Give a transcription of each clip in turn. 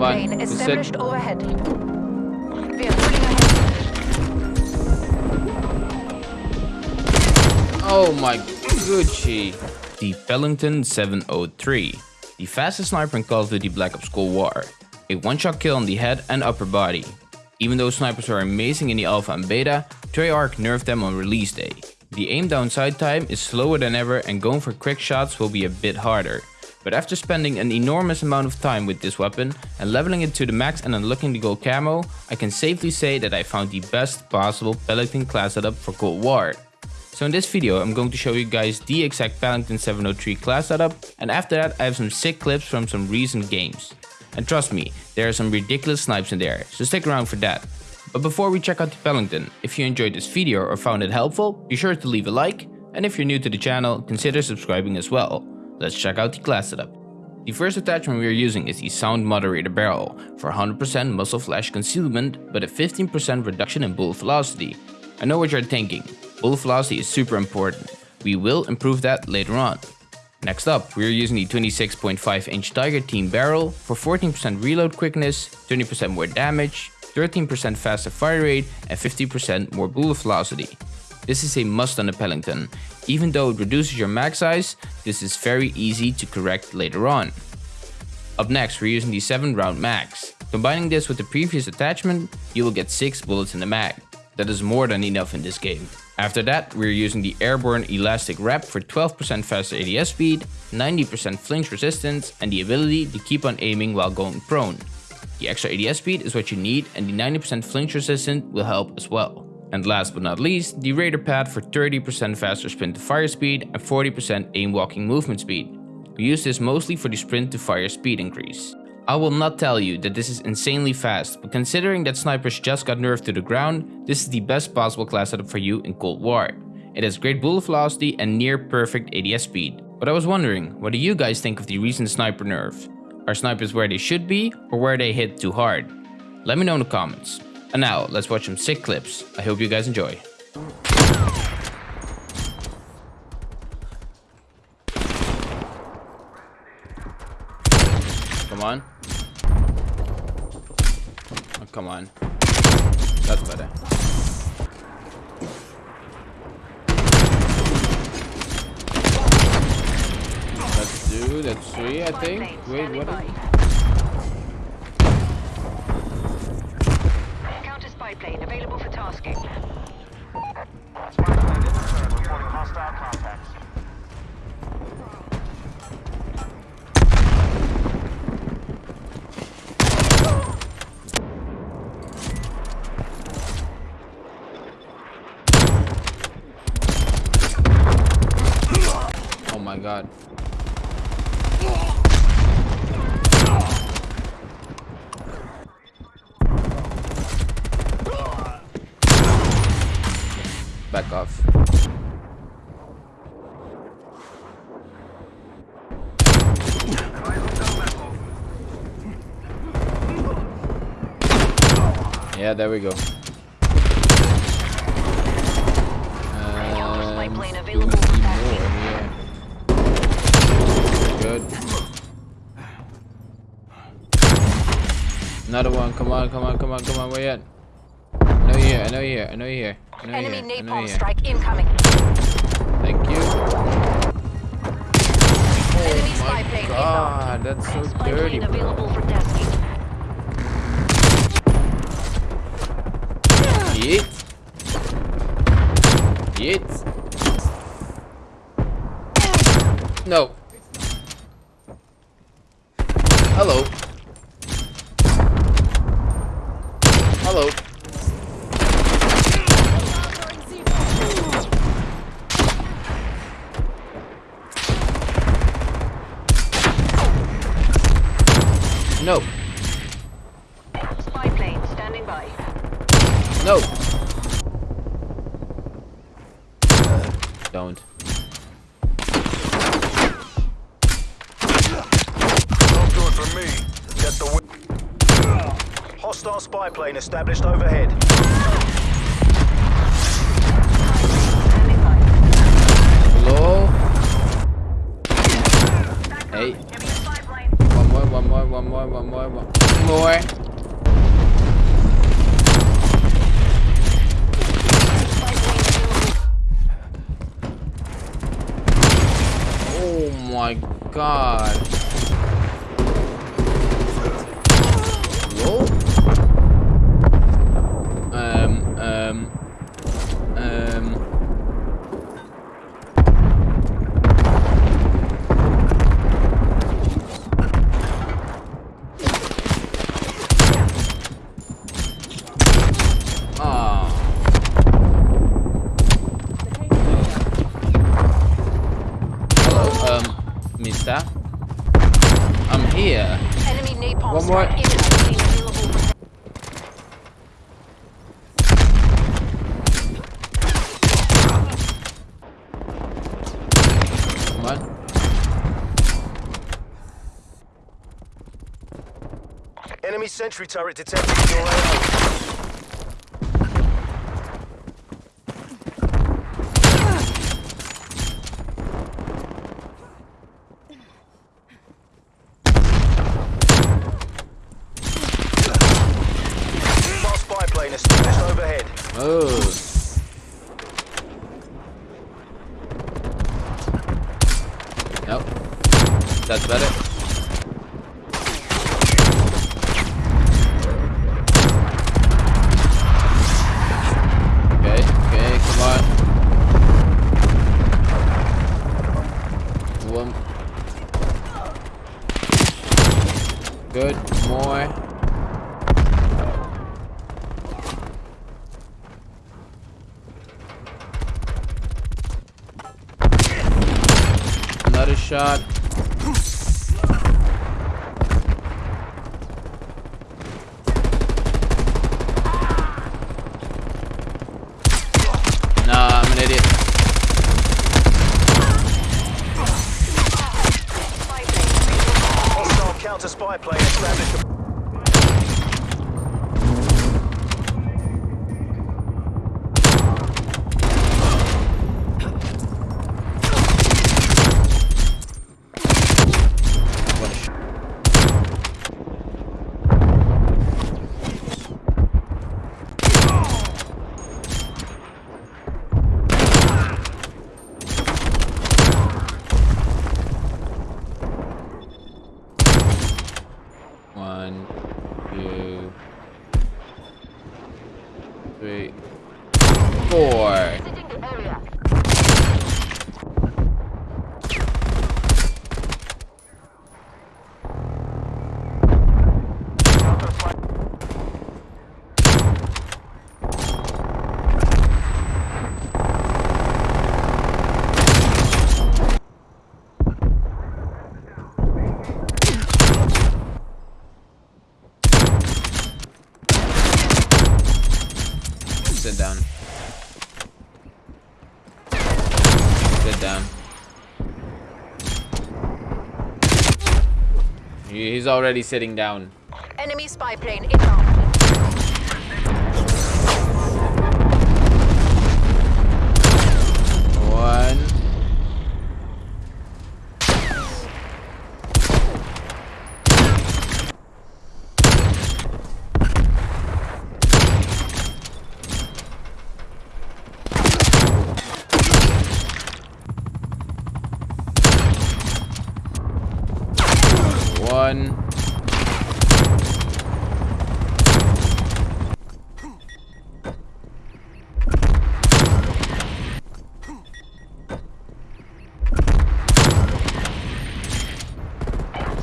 plane on. established Sit. overhead. We are moving ahead. Oh my Gucci. The Pelington 703. The fastest sniper in Call of Duty Black Ops Cold War. A one-shot kill on the head and upper body. Even though snipers are amazing in the alpha and beta, Treyarch nerfed them on release day. The aim down sight time is slower than ever and going for quick shots will be a bit harder. But after spending an enormous amount of time with this weapon and leveling it to the max and unlocking the gold camo, I can safely say that I found the best possible Pelington class setup for Cold War. So in this video I'm going to show you guys the exact Pelington 703 class setup and after that I have some sick clips from some recent games. And trust me, there are some ridiculous snipes in there, so stick around for that. But before we check out the Pelington, if you enjoyed this video or found it helpful, be sure to leave a like, and if you're new to the channel, consider subscribing as well. Let's check out the class setup. The first attachment we are using is the Sound Moderator Barrel for 100% muzzle flash concealment but a 15% reduction in bullet velocity. I know what you're thinking, bullet velocity is super important. We will improve that later on. Next up, we are using the 26.5 inch Tiger Team barrel for 14% reload quickness, 20% more damage, 13% faster fire rate and 50% more bullet velocity. This is a must on the Pelington. Even though it reduces your mag size, this is very easy to correct later on. Up next, we're using the 7 round mags. Combining this with the previous attachment, you will get 6 bullets in the mag. That is more than enough in this game. After that, we're using the Airborne Elastic Wrap for 12% faster ADS speed, 90% flinch resistance, and the ability to keep on aiming while going prone. The extra ADS speed is what you need and the 90% flinch resistance will help as well. And last but not least, the Raider Pad for 30% faster sprint to fire speed and 40% aim walking movement speed. We use this mostly for the sprint to fire speed increase. I will not tell you that this is insanely fast, but considering that snipers just got nerfed to the ground, this is the best possible class setup for you in Cold War. It has great bullet velocity and near perfect ADS speed. But I was wondering, what do you guys think of the recent sniper nerf? Are snipers where they should be or where they hit too hard? Let me know in the comments. And now, let's watch some sick clips. I hope you guys enjoy. Come on. Oh, come on. That's better. That's two, that's three, I think. Wait, what is plane available for tasking. Oh my god. Back off. Yeah, there we go. Counter spy plane we available need for more tasking. here. Good. Another one. Come on, come on, come on, come on. Where you at? I know you're here. I know you're here. I know you're here. Enemy know napalm you're strike incoming. Thank you. Enemy Oh spy plane god, that's so inbound. Spy dirty, plane available for tasking. Yeet. Yeet. No. Hello. Hello. No. Spy plane standing by. No. Don't. Not good for me. Get the Hostile spy plane established overhead. More, more, one more. Oh my god. Um. I'm here. Enemy napalm One more. strike inbound. Available for Come on. Enemy sentry turret detected in your AO. Smart spy plane established overhead. Oh. Nope. That's better. Okay, okay, come on. One. Good, more. Another shot. Nah, I'm an idiot. Hostile counter spy plane established. What a sh- One, two, three, spy- Sit down. Down. He's already sitting down. Enemy spy plane inbound. One. One.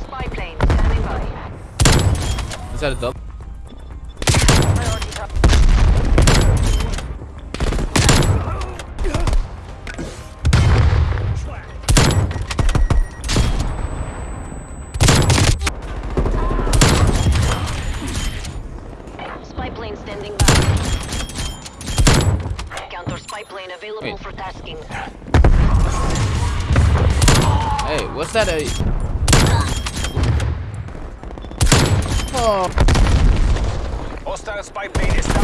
Spy plane standing by. Is that a double? Standing by. Counter spy plane available Wait. for tasking. Hey, what's that? A... Oh. Hostile spy plane established